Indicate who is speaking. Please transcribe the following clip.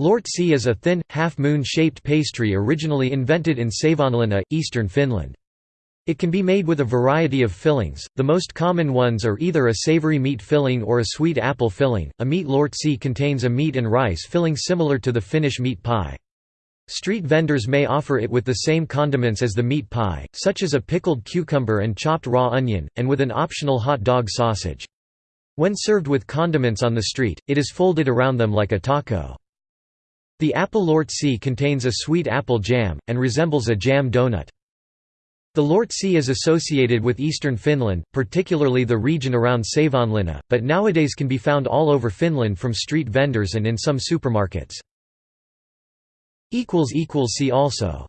Speaker 1: Lortsi is a thin, half-moon-shaped pastry originally invented in Savonlinna, eastern Finland. It can be made with a variety of fillings, the most common ones are either a savory meat filling or a sweet apple filling. A meat lortsi contains a meat and rice filling similar to the Finnish meat pie. Street vendors may offer it with the same condiments as the meat pie, such as a pickled cucumber and chopped raw onion, and with an optional hot dog sausage. When served with condiments on the street, it is folded around them like a taco. The apple lortsi contains a sweet apple jam, and resembles a jam donut. The lortsi is associated with eastern Finland, particularly the region around Savonlinna, but nowadays can be found all over Finland from street vendors and in some supermarkets. See also